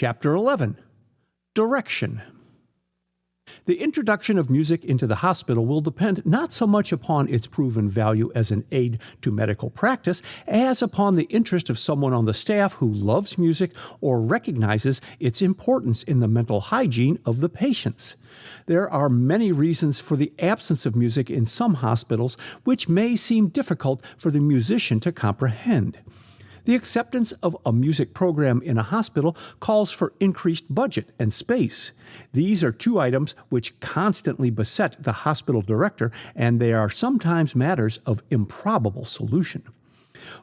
Chapter 11 Direction the introduction of music into the hospital will depend not so much upon its proven value as an aid to medical practice as upon the interest of someone on the staff who loves music or recognizes its importance in the mental hygiene of the patients. There are many reasons for the absence of music in some hospitals which may seem difficult for the musician to comprehend. The acceptance of a music program in a hospital calls for increased budget and space. These are two items which constantly beset the hospital director, and they are sometimes matters of improbable solution.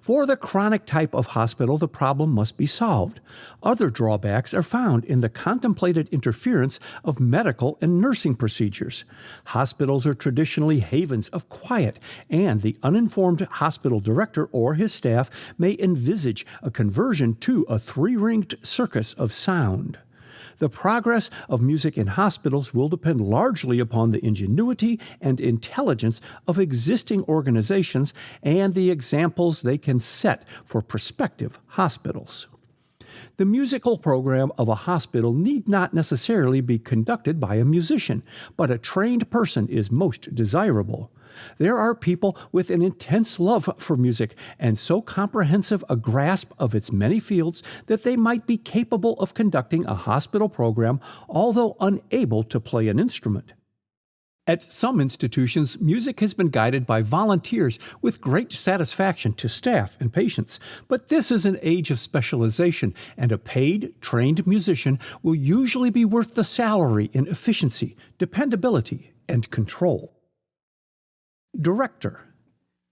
For the chronic type of hospital, the problem must be solved. Other drawbacks are found in the contemplated interference of medical and nursing procedures. Hospitals are traditionally havens of quiet, and the uninformed hospital director or his staff may envisage a conversion to a three ringed circus of sound. The progress of music in hospitals will depend largely upon the ingenuity and intelligence of existing organizations and the examples they can set for prospective hospitals. The musical program of a hospital need not necessarily be conducted by a musician, but a trained person is most desirable. There are people with an intense love for music and so comprehensive a grasp of its many fields that they might be capable of conducting a hospital program although unable to play an instrument. At some institutions, music has been guided by volunteers with great satisfaction to staff and patients. But this is an age of specialization, and a paid, trained musician will usually be worth the salary in efficiency, dependability, and control. Director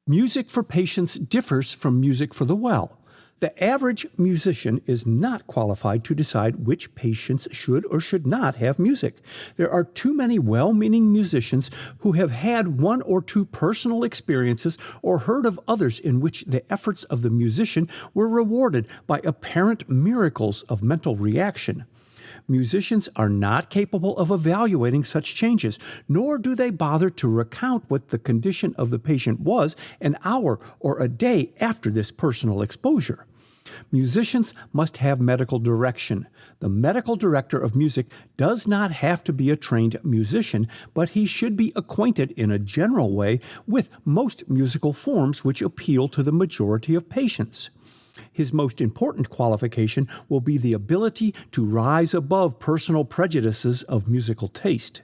Music for patients differs from music for the well. The average musician is not qualified to decide which patients should or should not have music. There are too many well meaning musicians who have had one or two personal experiences or heard of others in which the efforts of the musician were rewarded by apparent miracles of mental reaction. Musicians are not capable of evaluating such changes, nor do they bother to recount what the condition of the patient was an hour or a day after this personal exposure. Musicians must have medical direction. The medical director of music does not have to be a trained musician, but he should be acquainted in a general way with most musical forms which appeal to the majority of patients. His most important qualification will be the ability to rise above personal prejudices of musical taste.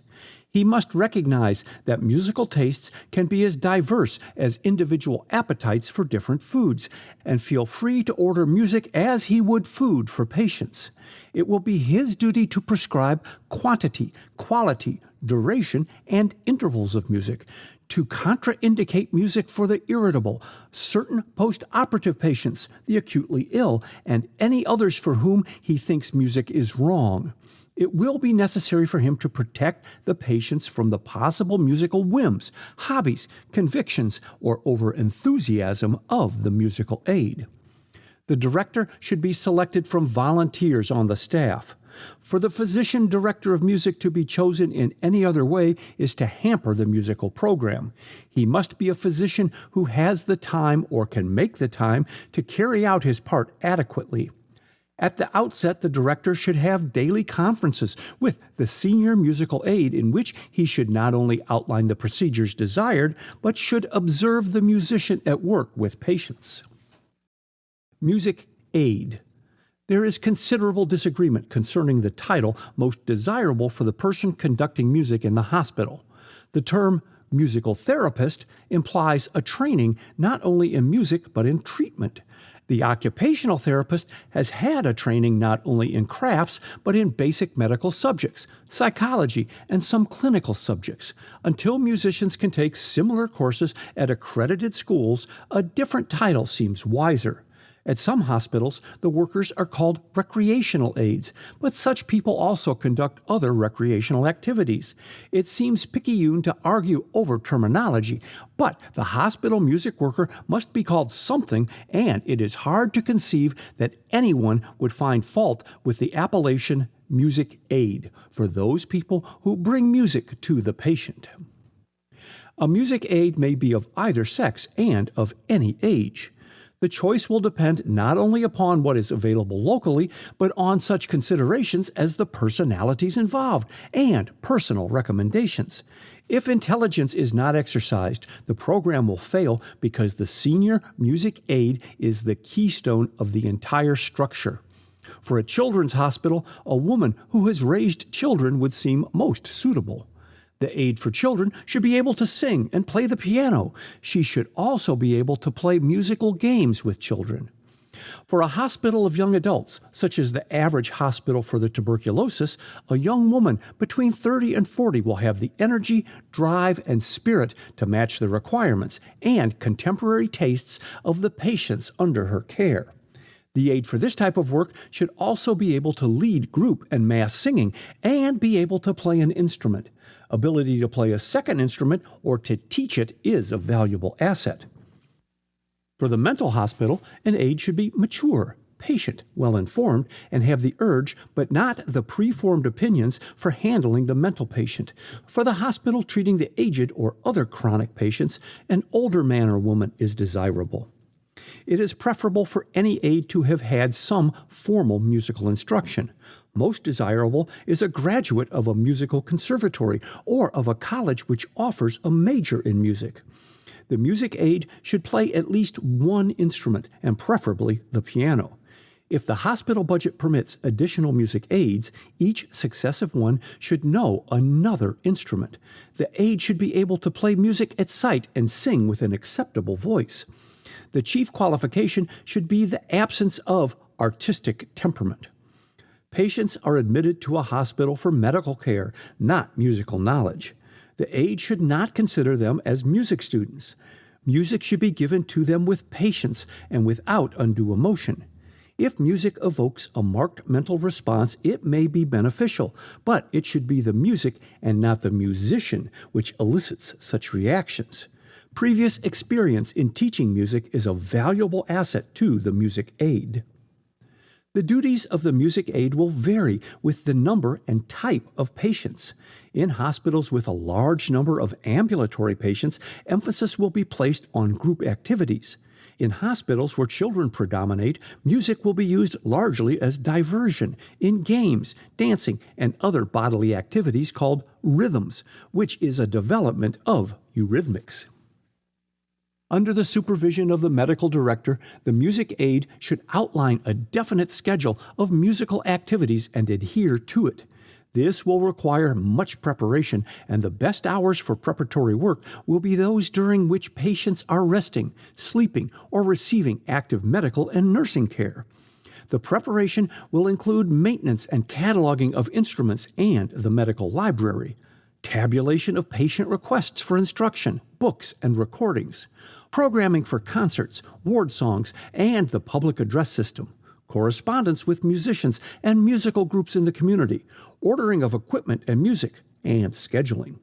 He must recognize that musical tastes can be as diverse as individual appetites for different foods, and feel free to order music as he would food for patients. It will be his duty to prescribe quantity, quality, duration, and intervals of music, to contraindicate music for the irritable, certain post operative patients, the acutely ill, and any others for whom he thinks music is wrong it will be necessary for him to protect the patients from the possible musical whims, hobbies, convictions, or overenthusiasm of the musical aid. The director should be selected from volunteers on the staff. For the physician director of music to be chosen in any other way is to hamper the musical program. He must be a physician who has the time or can make the time to carry out his part adequately. At the outset, the director should have daily conferences with the senior musical aide in which he should not only outline the procedures desired, but should observe the musician at work with patients. Music aid. There is considerable disagreement concerning the title most desirable for the person conducting music in the hospital. The term musical therapist implies a training not only in music but in treatment. The occupational therapist has had a training not only in crafts, but in basic medical subjects, psychology, and some clinical subjects. Until musicians can take similar courses at accredited schools, a different title seems wiser. At some hospitals, the workers are called recreational aides, but such people also conduct other recreational activities. It seems picayune to argue over terminology, but the hospital music worker must be called something, and it is hard to conceive that anyone would find fault with the appellation music aid for those people who bring music to the patient. A music aid may be of either sex and of any age. The choice will depend not only upon what is available locally, but on such considerations as the personalities involved and personal recommendations. If intelligence is not exercised, the program will fail because the senior music aid is the keystone of the entire structure. For a children's hospital, a woman who has raised children would seem most suitable. The aid for children should be able to sing and play the piano. She should also be able to play musical games with children. For a hospital of young adults, such as the average hospital for the tuberculosis, a young woman between 30 and 40 will have the energy, drive, and spirit to match the requirements and contemporary tastes of the patients under her care. The aid for this type of work should also be able to lead group and mass singing and be able to play an instrument. Ability to play a second instrument or to teach it is a valuable asset. For the mental hospital, an aide should be mature, patient, well informed, and have the urge, but not the preformed opinions, for handling the mental patient. For the hospital treating the aged or other chronic patients, an older man or woman is desirable. It is preferable for any aide to have had some formal musical instruction. Most desirable is a graduate of a musical conservatory or of a college which offers a major in music. The music aide should play at least one instrument, and preferably the piano. If the hospital budget permits additional music aides, each successive one should know another instrument. The aide should be able to play music at sight and sing with an acceptable voice. The chief qualification should be the absence of artistic temperament. Patients are admitted to a hospital for medical care, not musical knowledge. The aide should not consider them as music students. Music should be given to them with patience and without undue emotion. If music evokes a marked mental response, it may be beneficial, but it should be the music and not the musician which elicits such reactions. Previous experience in teaching music is a valuable asset to the music aide. The duties of the music aide will vary with the number and type of patients. In hospitals with a large number of ambulatory patients, emphasis will be placed on group activities. In hospitals where children predominate, music will be used largely as diversion in games, dancing, and other bodily activities called rhythms, which is a development of eurythmics. Under the supervision of the medical director, the music aide should outline a definite schedule of musical activities and adhere to it. This will require much preparation, and the best hours for preparatory work will be those during which patients are resting, sleeping, or receiving active medical and nursing care. The preparation will include maintenance and cataloging of instruments and the medical library, tabulation of patient requests for instruction, books, and recordings programming for concerts, ward songs, and the public address system, correspondence with musicians and musical groups in the community, ordering of equipment and music, and scheduling.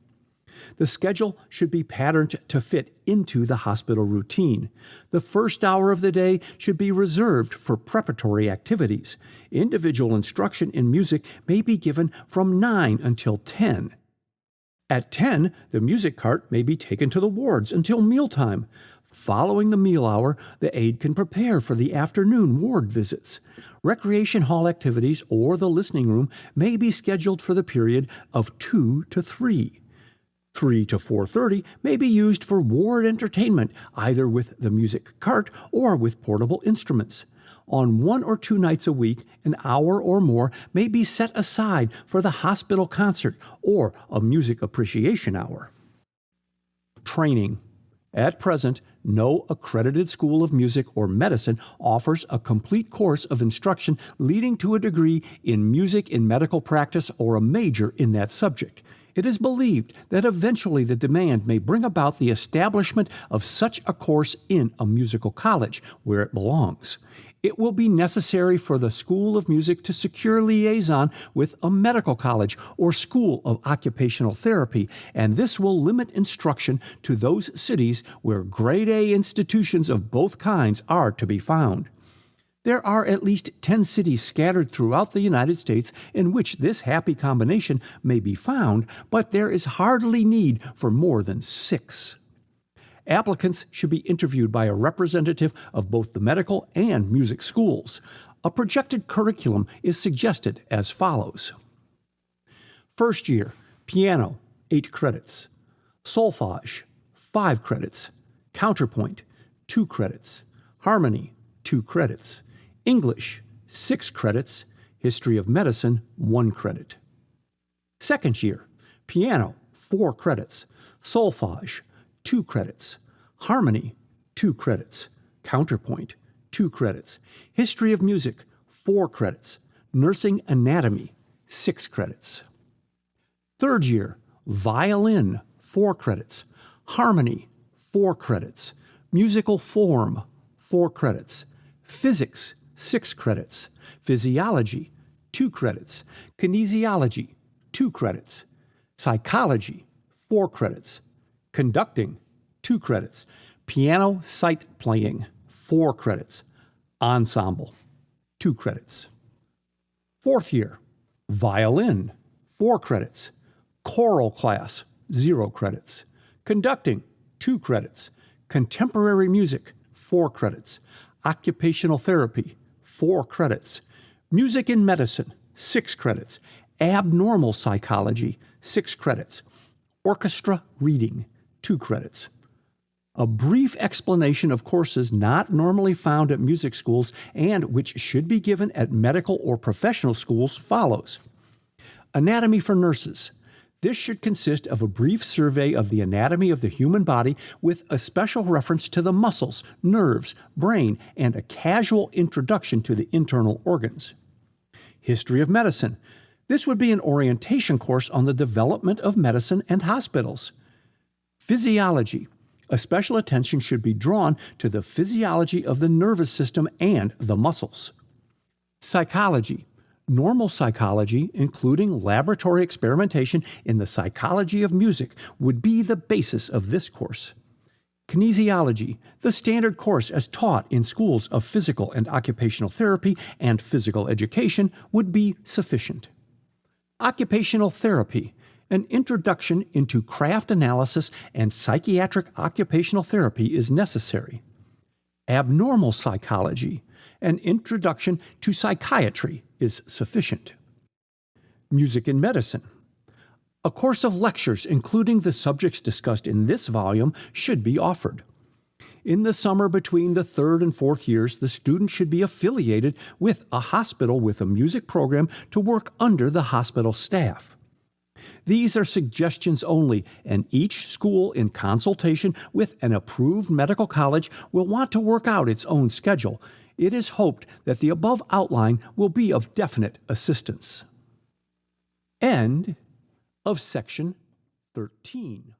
The schedule should be patterned to fit into the hospital routine. The first hour of the day should be reserved for preparatory activities. Individual instruction in music may be given from 9 until 10. At 10, the music cart may be taken to the wards until mealtime. Following the meal hour, the aide can prepare for the afternoon ward visits. Recreation hall activities or the listening room may be scheduled for the period of 2 to 3. 3 to 4:30 may be used for ward entertainment either with the music cart or with portable instruments. On one or two nights a week, an hour or more may be set aside for the hospital concert or a music appreciation hour. Training. At present, no accredited school of music or medicine offers a complete course of instruction leading to a degree in music in medical practice or a major in that subject. It is believed that eventually the demand may bring about the establishment of such a course in a musical college where it belongs it will be necessary for the School of Music to secure liaison with a medical college or school of occupational therapy, and this will limit instruction to those cities where grade A institutions of both kinds are to be found. There are at least 10 cities scattered throughout the United States in which this happy combination may be found, but there is hardly need for more than six. Applicants should be interviewed by a representative of both the medical and music schools. A projected curriculum is suggested as follows. First year, piano, 8 credits, solfege, 5 credits, counterpoint, 2 credits, harmony, 2 credits, English, 6 credits, history of medicine, 1 credit. Second year, piano, 4 credits, solfege, 2 credits, harmony, 2 credits, counterpoint, 2 credits, history of music, 4 credits, nursing anatomy, 6 credits. Third year, violin, 4 credits, harmony, 4 credits, musical form, 4 credits, physics, 6 credits, physiology, 2 credits, kinesiology, 2 credits, psychology, 4 credits, conducting, 2 credits, piano sight playing, 4 credits, ensemble, 2 credits. Fourth year, violin, 4 credits, choral class, 0 credits, conducting, 2 credits, contemporary music, 4 credits, occupational therapy, 4 credits, music in medicine, 6 credits, abnormal psychology, 6 credits, orchestra reading, 2 credits. A brief explanation of courses not normally found at music schools and which should be given at medical or professional schools follows. Anatomy for nurses. This should consist of a brief survey of the anatomy of the human body with a special reference to the muscles, nerves, brain, and a casual introduction to the internal organs. History of medicine. This would be an orientation course on the development of medicine and hospitals. Physiology. A special attention should be drawn to the physiology of the nervous system and the muscles. Psychology. Normal psychology, including laboratory experimentation in the psychology of music, would be the basis of this course. Kinesiology, the standard course as taught in schools of physical and occupational therapy and physical education, would be sufficient. Occupational therapy, an introduction into craft analysis and psychiatric occupational therapy is necessary. Abnormal psychology, an introduction to psychiatry is sufficient. Music in medicine. A course of lectures, including the subjects discussed in this volume, should be offered. In the summer between the third and fourth years, the student should be affiliated with a hospital with a music program to work under the hospital staff. These are suggestions only, and each school, in consultation with an approved medical college, will want to work out its own schedule it is hoped that the above outline will be of definite assistance. End of section 13.